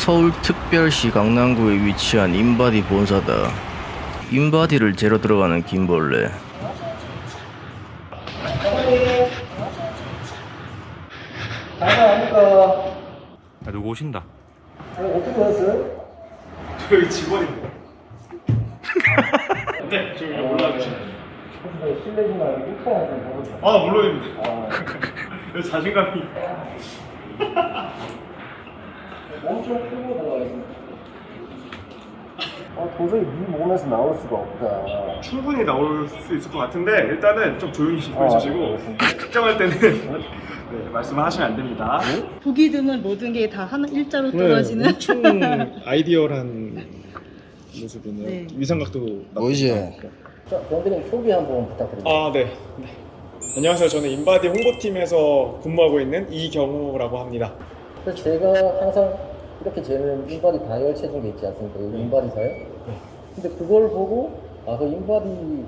서울특별시 강남구에 위치한 인바디 본사다. 인바디를 재러 들어가는 김벌레. 안녕하십니까. 야, 누구 오신다. 어, 어떻게 왔어요? 저희 직원입니다. 네, 지금 여기 올라와주시면 돼요. 혹시 실례지만 인터넷 좀 보세요. 아, 물론입니다. 아, 여기 자신감이. 엄청 크고 들어가겠습니다. 아, 도저히 네 몸에서 나올 수가 없다. 충분히 나올 수 있을 것 같은데 일단은 좀 조용히 좀 아, 해주시고 알겠습니다. 특정할 때는 네, 말씀을 하시면 안 됩니다. 보기 드문 모든 게 다 하나 일자로 네, 떨어지는 엄청 아이디어한 모습이네요. 네. 위상각도? 자, 병대님 소개 한번 부탁드립니다. 아, 네. 네. 안녕하세요. 저는 인바디 홍보팀에서 근무하고 있는 이경호라고 합니다. 제가 항상 이렇게 재는 인바디 다이얼 체중계 있지 않습니까? 여기 인바디 사요? 근데 그걸 보고 아, 그 인바디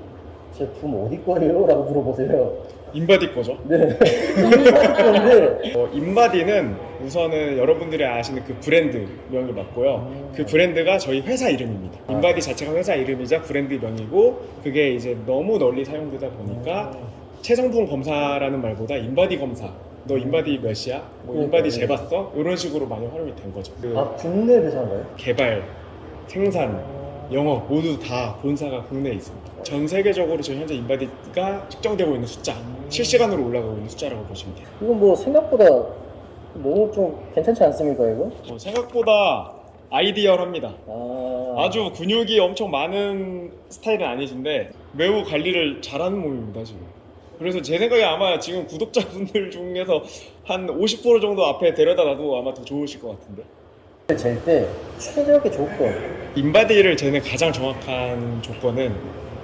제품 어디 거예요? 라고 물어보세요. 인바디 거죠. 네. 인바디 건데 어, 인바디는 우선은 여러분들이 아시는 그 브랜드 명이 맞고요. 그 브랜드가 저희 회사 이름입니다. 인바디 자체가 회사 이름이자 브랜드 명이고 그게 이제 너무 널리 사용되다 보니까 체성분 검사라는 말보다 인바디 검사. 너 인바디 몇이야? 뭐 인바디 재봤어? 이런 식으로 많이 활용이 된 거죠. 그 아, 국내 회사인가요? 개발, 생산, 영업 모두 다 본사가 국내에 있습니다. 전 세계적으로 지금 현재 인바디가 측정되고 있는 숫자, 실시간으로 올라가고 있는 숫자라고 보시면 돼요. 이건 뭐 생각보다 너무 좀 괜찮지 않습니까, 이거? 어, 생각보다 ideal합니다. 아, 아주 근육이 엄청 많은 스타일은 아니신데 매우 관리를 잘하는 몸입니다 지금. 그래서 제 생각에 아마 지금 구독자분들 중에서 한 50% 정도 앞에 데려다 놔도 아마 더 좋으실 것 같은데. 잴때 최적의 조건. 인바디를 재는 가장 정확한 조건은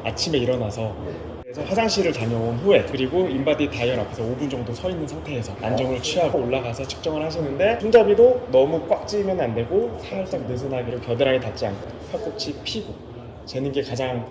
아침에 일어나서 그래서 화장실을 다녀온 후에 그리고 인바디 다이얼 앞에서 5분 정도 서 있는 상태에서 안정을 취하고 올라가서 측정을 하시는데 손잡이도 너무 꽉 쥐면 안 되고 살짝 느슨하게 겨드랑이 닿지 않고 팔꿈치 피고 재는 게 가장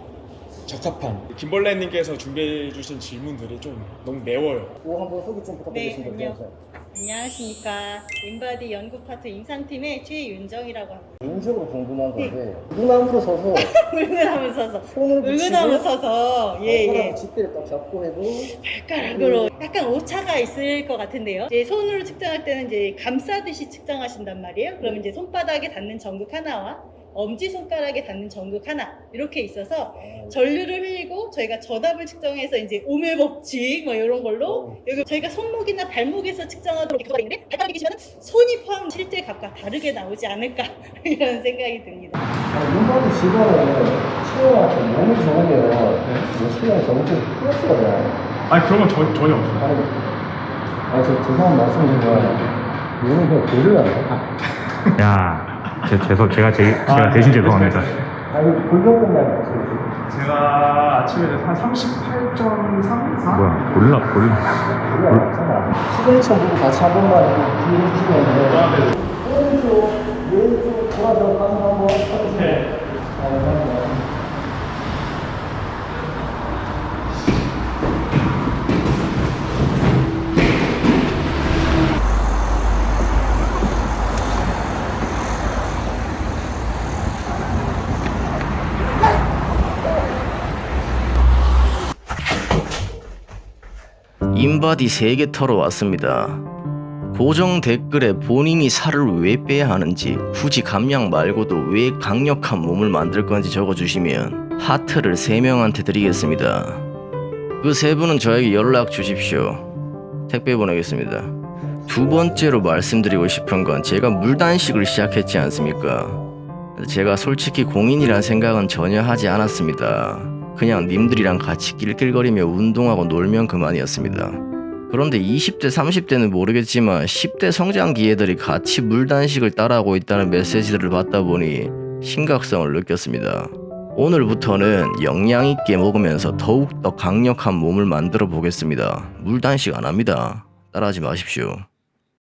적합한 김벌레님께서 준비해 주신 질문들이 좀 너무 매워요. 그거 한번 소개 좀 부탁드리겠습니다. 네, 안녕. 안녕하십니까. 인바디 연구 파트 임상팀의 최윤정이라고 합니다. 개인적으로 궁금한 건데 물나무로 서서 울근하면 서서. 손을 붙이고 울근하면 서서. 예예. 발가락 집게를 딱 잡고 해도 발가락으로 약간 오차가 있을 것 같은데요. 이제 손으로 측정할 때는 이제 감싸듯이 측정하신단 말이에요. 그러면 이제 손바닥에 닿는 전극 하나와 엄지 손가락에 닿는 전극 하나 이렇게 있어서 전류를 흘리고 저희가 전압을 측정해서 이제 오밀법칙 뭐 이런 걸로 여기 저희가 손목이나 발목에서 측정하도록 되어 있는데 발가락이 계시면 손이 포함 실제 값과 다르게 나오지 않을까 이런 생각이 듭니다. 눈바디 직원은 몸이 좋으면 뭐 체형 정책 플러스가 돼요. 아니 그런 건 전, 전혀 없어요. 아니, 아니 저 죄송한 말씀이지만 얘는 그냥 돌려야 돼. 야, 제, 죄송, 제가 제, 제가 대신 죄송합니다. 아니 골격 끝나는 거죠. 제가 아침에 한 38.34? 뭐야, 골라, 골라. 시그니처 보고 같이 한 번만 이렇게 뒤에 해주시면 오른쪽 왼쪽 돌아서 가서 한번 해주세요. 네. 아, 감사합니다. 인바디 3개 털어 왔습니다. 고정 댓글에 본인이 살을 왜 빼야 하는지 굳이 감량 말고도 왜 강력한 몸을 만들 건지 적어주시면 하트를 3명한테 드리겠습니다. 그 세 분은 저에게 연락 주십시오. 택배 보내겠습니다. 두 번째로 말씀드리고 싶은 건 제가 물단식을 시작했지 않습니까? 제가 솔직히 공인이란 생각은 전혀 하지 않았습니다. 그냥 님들이랑 같이 낄낄거리며 운동하고 놀면 그만이었습니다. 그런데 20대, 30대는 모르겠지만 10대 성장기 애들이 같이 물단식을 따라하고 있다는 메시지들을 받다 보니 심각성을 느꼈습니다. 오늘부터는 영양 있게 먹으면서 더욱더 강력한 몸을 만들어 보겠습니다. 물단식 안 합니다. 따라하지 마십시오.